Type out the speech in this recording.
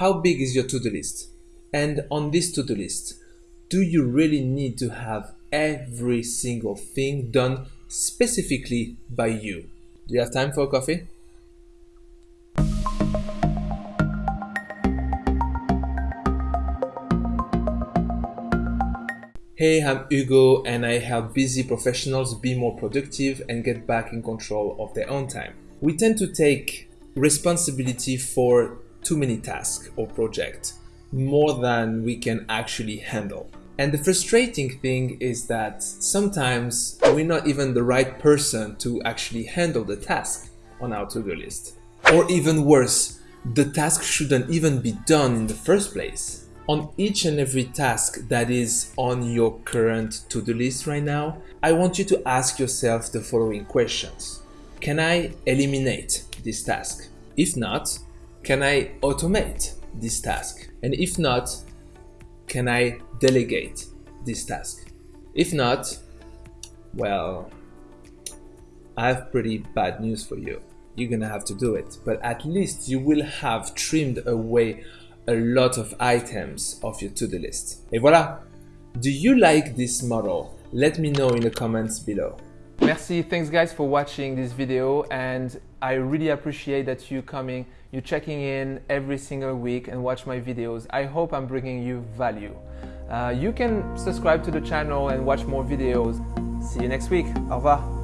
how big is your to-do list? And on this to-do list, do you really need to have every single thing done specifically by you? Do you have time for a coffee? Hey, I'm Hugo and I help busy professionals be more productive and get back in control of their own time. We tend to take responsibility for too many tasks or projects, more than we can actually handle. And the frustrating thing is that sometimes we're not even the right person to actually handle the task on our to-do list. Or even worse, the task shouldn't even be done in the first place. On each and every task that is on your current to-do list right now, I want you to ask yourself the following questions. Can I eliminate this task? If not, can I automate this task? And if not, can I delegate this task? If not, well, I have pretty bad news for you. You're gonna have to do it, but at least you will have trimmed away a lot of items of your to-do list. Et voilà! Do you like this model? Let me know in the comments below. Merci, thanks guys for watching this video and I really appreciate that you coming, you checking in every single week and watch my videos. I hope I'm bringing you value. Uh, you can subscribe to the channel and watch more videos. See you next week. Au revoir.